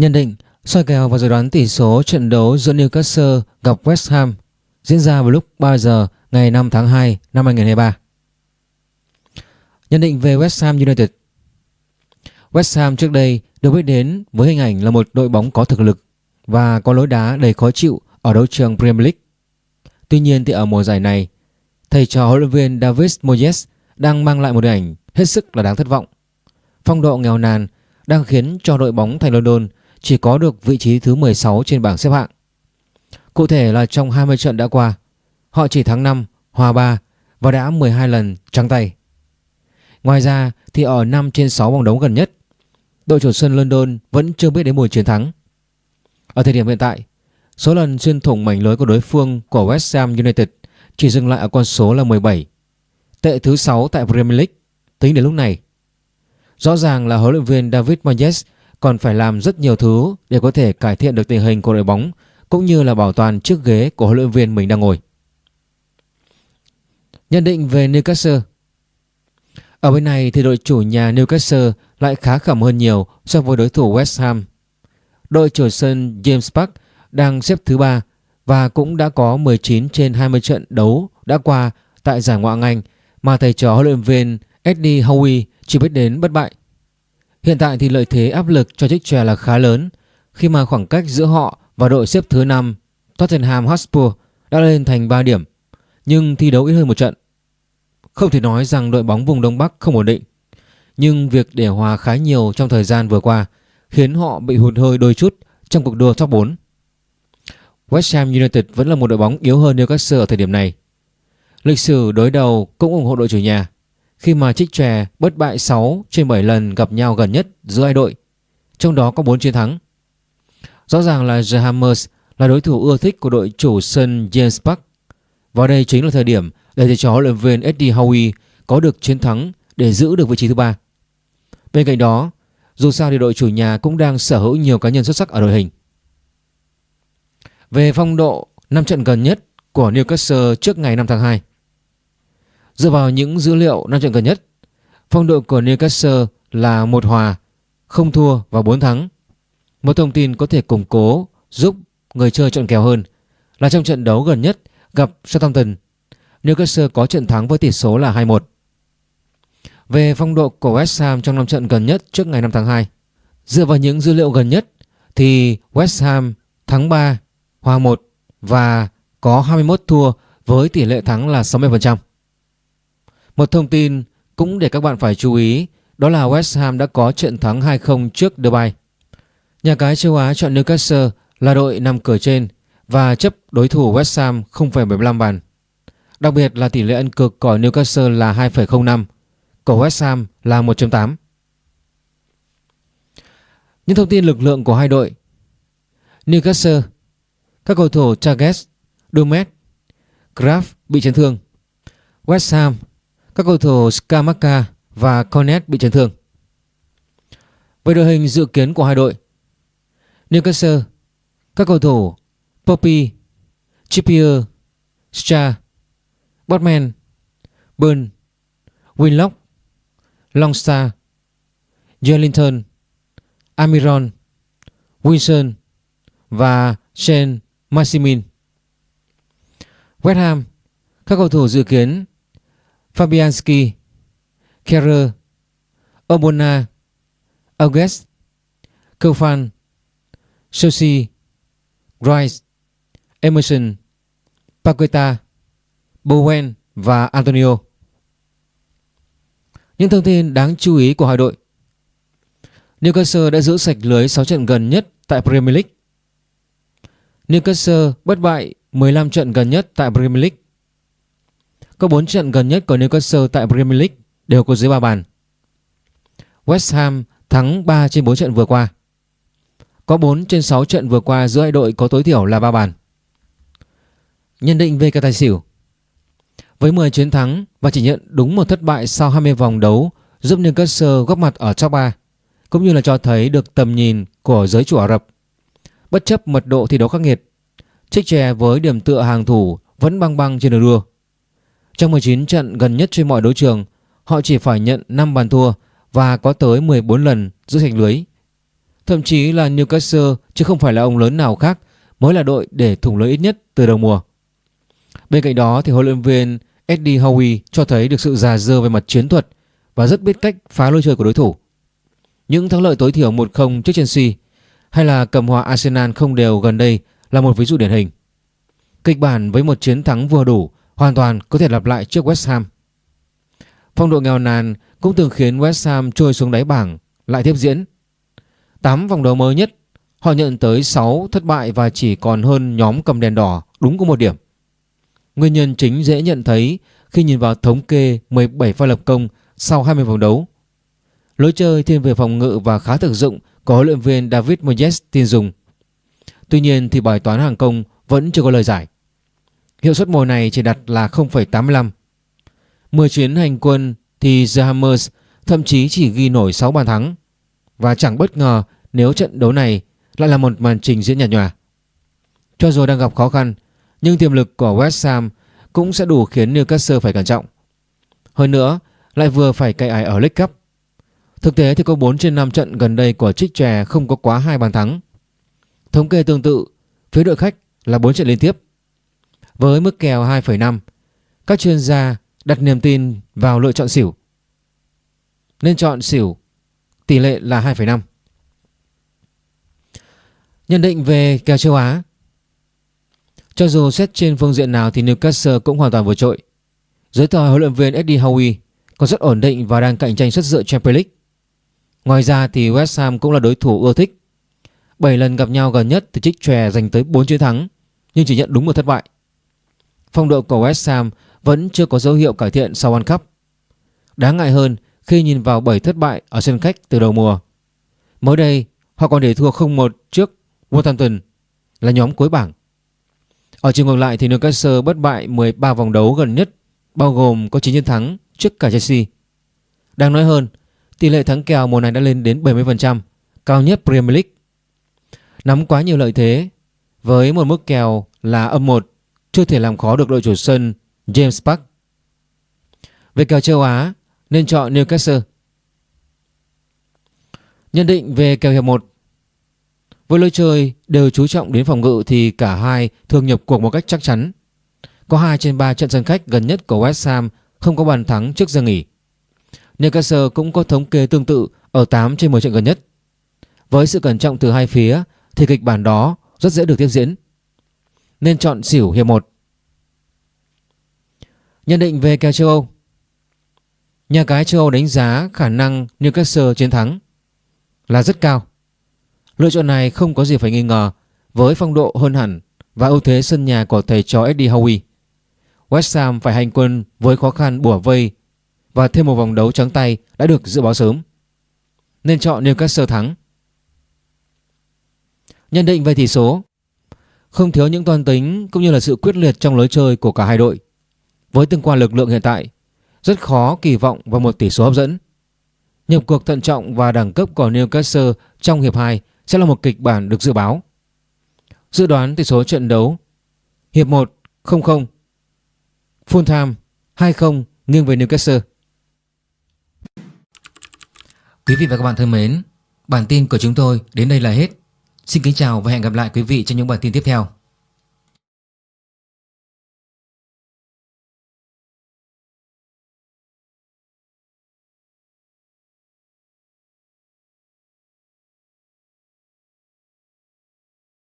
Nhận định soi kèo và dự đoán tỷ số trận đấu giữa Newcastle gặp West Ham diễn ra vào lúc 3 giờ ngày 5 tháng 2 năm 2023. Nhận định về West Ham United West Ham trước đây được biết đến với hình ảnh là một đội bóng có thực lực và có lối đá đầy khó chịu ở đấu trường Premier League. Tuy nhiên thì ở mùa giải này, thầy trò huấn luyện viên David Moyes đang mang lại một hình ảnh hết sức là đáng thất vọng. Phong độ nghèo nàn đang khiến cho đội bóng thành London chỉ có được vị trí thứ 16 trên bảng xếp hạng. Cụ thể là trong 20 trận đã qua, họ chỉ thắng 5, hòa 3 và đã 12 lần trắng tay. Ngoài ra thì ở 5 trên 6 vòng đấu gần nhất, đội chủ sân London vẫn chưa biết đến mùi chiến thắng. Ở thời điểm hiện tại, số lần xuyên thủng mảnh lưới của đối phương của West Ham United chỉ dừng lại ở con số là 17, tệ thứ 6 tại Premier League tính đến lúc này. Rõ ràng là huấn luyện viên David Moyes còn phải làm rất nhiều thứ để có thể cải thiện được tình hình của đội bóng, cũng như là bảo toàn chiếc ghế của huấn luyện viên mình đang ngồi. Nhận định về Newcastle Ở bên này thì đội chủ nhà Newcastle lại khá khẩm hơn nhiều so với đối thủ West Ham. Đội chủ sân James Park đang xếp thứ 3 và cũng đã có 19 trên 20 trận đấu đã qua tại giải Ngoại hạng Anh mà thầy trò huấn luyện viên Eddie Howe chỉ biết đến bất bại. Hiện tại thì lợi thế áp lực cho chiếc chè là khá lớn khi mà khoảng cách giữa họ và đội xếp thứ 5 Tottenham Hotspur đã lên thành 3 điểm, nhưng thi đấu ít hơn một trận. Không thể nói rằng đội bóng vùng Đông Bắc không ổn định, nhưng việc để hòa khá nhiều trong thời gian vừa qua khiến họ bị hụt hơi đôi chút trong cuộc đua top 4. West Ham United vẫn là một đội bóng yếu hơn Newcastle ở thời điểm này. Lịch sử đối đầu cũng ủng hộ đội chủ nhà khi mà trích trè bất bại 6 trên 7 lần gặp nhau gần nhất giữa hai đội, trong đó có 4 chiến thắng. Rõ ràng là The Hammers là đối thủ ưa thích của đội chủ sân James Park và đây chính là thời điểm để thầy trò huấn luyện viên Eddie Howe có được chiến thắng để giữ được vị trí thứ ba. Bên cạnh đó, dù sao thì đội chủ nhà cũng đang sở hữu nhiều cá nhân xuất sắc ở đội hình. Về phong độ 5 trận gần nhất của Newcastle trước ngày 5 tháng 2. Dựa vào những dữ liệu năm trận gần nhất, phong độ của Newcastle là một hòa, không thua và 4 thắng. Một thông tin có thể củng cố giúp người chơi chọn kèo hơn là trong trận đấu gần nhất gặp Southampton, Newcastle có trận thắng với tỷ số là 2-1. Về phong độ của West Ham trong năm trận gần nhất trước ngày 5 tháng 2, dựa vào những dữ liệu gần nhất thì West Ham thắng 3, hòa 1 và có 21 thua với tỷ lệ thắng là 60%. Một thông tin cũng để các bạn phải chú ý đó là West Ham đã có trận thắng 2-0 trước Dubai. Nhà cái châu Á chọn Newcastle là đội nằm cửa trên và chấp đối thủ West Ham 0,75 bàn. Đặc biệt là tỷ lệ ăn cực của Newcastle là 2,05, của West Ham là 1.8. Những thông tin lực lượng của hai đội Newcastle Các cầu thủ Chagas, Dumet, Graf bị chấn thương West Ham các cầu thủ Skamaka và Cornet bị chấn thương. Về đội hình dự kiến của hai đội Newcastle Các cầu thủ Poppy Trippier Stra, Botman Burn Winlock Longstar Joelinton Amiron Wilson và Shane Maximin West Ham Các cầu thủ dự kiến Fabianski, Kerrer, Obona, August, Kofan, Sosi, Rice, Emerson, Paqueta, Bowen và Antonio. Những thông tin đáng chú ý của hai đội Newcastle đã giữ sạch lưới 6 trận gần nhất tại Premier League. Newcastle bất bại 15 trận gần nhất tại Premier League. Có 4 trận gần nhất của Newcastle tại Premier League đều có dưới 3 bàn. West Ham thắng 3 trên 4 trận vừa qua. Có 4 trên 6 trận vừa qua giữa hai đội có tối thiểu là 3 bàn. Nhận định về cả tài xỉu Với 10 chiến thắng và chỉ nhận đúng một thất bại sau 20 vòng đấu giúp Newcastle góp mặt ở top 3 cũng như là cho thấy được tầm nhìn của giới chủ Ả Rập. Bất chấp mật độ thi đấu khắc nghiệt, Trích chè với điểm tựa hàng thủ vẫn băng băng trên đường đua. Trong 19 trận gần nhất trên mọi đấu trường, họ chỉ phải nhận 5 bàn thua và có tới 14 lần giữ thành lưới. Thậm chí là Newcastle chứ không phải là ông lớn nào khác mới là đội để thủng lưới ít nhất từ đầu mùa. Bên cạnh đó thì huấn luyện viên Eddie Howe cho thấy được sự già dơ về mặt chiến thuật và rất biết cách phá lối chơi của đối thủ. Những thắng lợi tối thiểu 1-0 trước Chelsea hay là cầm hòa Arsenal không đều gần đây là một ví dụ điển hình. Kịch bản với một chiến thắng vừa đủ hoàn toàn có thể lặp lại trước West Ham. Phong độ nghèo nàn cũng từng khiến West Ham trôi xuống đáy bảng lại tiếp diễn. 8 vòng đấu mới nhất, họ nhận tới 6 thất bại và chỉ còn hơn nhóm cầm đèn đỏ đúng có một điểm. Nguyên nhân chính dễ nhận thấy khi nhìn vào thống kê 17 pha lập công sau 20 vòng đấu. Lối chơi thiên về phòng ngự và khá thực dụng có huấn luyện viên David Moyes tin dùng. Tuy nhiên thì bài toán hàng công vẫn chưa có lời giải. Hiệu suất mùa này chỉ đặt là 0,85. 10 chuyến hành quân thì The Hammers thậm chí chỉ ghi nổi 6 bàn thắng và chẳng bất ngờ nếu trận đấu này lại là một màn trình diễn nhạt nhòa. Cho dù đang gặp khó khăn nhưng tiềm lực của West Ham cũng sẽ đủ khiến Newcastle phải cẩn trọng. Hơn nữa lại vừa phải cậy ải ở League Cup. Thực tế thì có 4 trên 5 trận gần đây của Trích Trè không có quá hai bàn thắng. Thống kê tương tự, phía đội khách là 4 trận liên tiếp. Với mức kèo 2,5, các chuyên gia đặt niềm tin vào lựa chọn xỉu. Nên chọn xỉu, tỷ lệ là 2,5. Nhận định về kèo châu Á Cho dù xét trên phương diện nào thì Newcastle cũng hoàn toàn vượt trội. Dưới thời huấn luyện viên Eddie Howe còn rất ổn định và đang cạnh tranh xuất dự Champions League. Ngoài ra thì West Ham cũng là đối thủ ưa thích. 7 lần gặp nhau gần nhất thì Trích Chòe giành tới 4 chiến thắng nhưng chỉ nhận đúng một thất bại. Phong độ của West Ham vẫn chưa có dấu hiệu cải thiện sau World Cup. Đáng ngại hơn khi nhìn vào 7 thất bại ở sân khách từ đầu mùa. Mới đây, họ còn để thua 0-1 trước Wolverhampton là nhóm cuối bảng. Ở chiều ngược lại thì Newcastle bất bại 13 vòng đấu gần nhất bao gồm có 9 chiến thắng trước cả Chelsea. Đang nói hơn, tỷ lệ thắng kèo mùa này đã lên đến 70%, cao nhất Premier League. Nắm quá nhiều lợi thế với một mức kèo là âm 1 chưa thể làm khó được đội chủ sân James Park. Về kèo châu Á, nên chọn Newcastle. Nhận định về kèo hiệp 1 Với lối chơi đều chú trọng đến phòng ngự thì cả hai thường nhập cuộc một cách chắc chắn. Có 2 trên 3 trận sân khách gần nhất của West Ham không có bàn thắng trước giờ nghỉ. Newcastle cũng có thống kê tương tự ở 8 trên 10 trận gần nhất. Với sự cẩn trọng từ hai phía thì kịch bản đó rất dễ được tiếp diễn. Nên chọn xỉu hiệp 1. Nhận định về kèo châu Âu Nhà cái châu Âu đánh giá khả năng Newcastle chiến thắng là rất cao. Lựa chọn này không có gì phải nghi ngờ với phong độ hơn hẳn và ưu thế sân nhà của thầy trò Eddie Howe. West Ham phải hành quân với khó khăn bủa vây và thêm một vòng đấu trắng tay đã được dự báo sớm. Nên chọn Newcastle thắng. Nhận định về tỷ số không thiếu những toan tính cũng như là sự quyết liệt trong lối chơi của cả hai đội. Với tương quan lực lượng hiện tại, rất khó kỳ vọng vào một tỷ số hấp dẫn. Nhập cuộc thận trọng và đẳng cấp của Newcastle trong hiệp 2 sẽ là một kịch bản được dự báo. Dự đoán tỷ số trận đấu Hiệp 1 0-0 Full time 2-0 nghiêng về Newcastle Quý vị và các bạn thân mến Bản tin của chúng tôi đến đây là hết Xin kính chào và hẹn gặp lại quý vị trong những bản tin tiếp theo.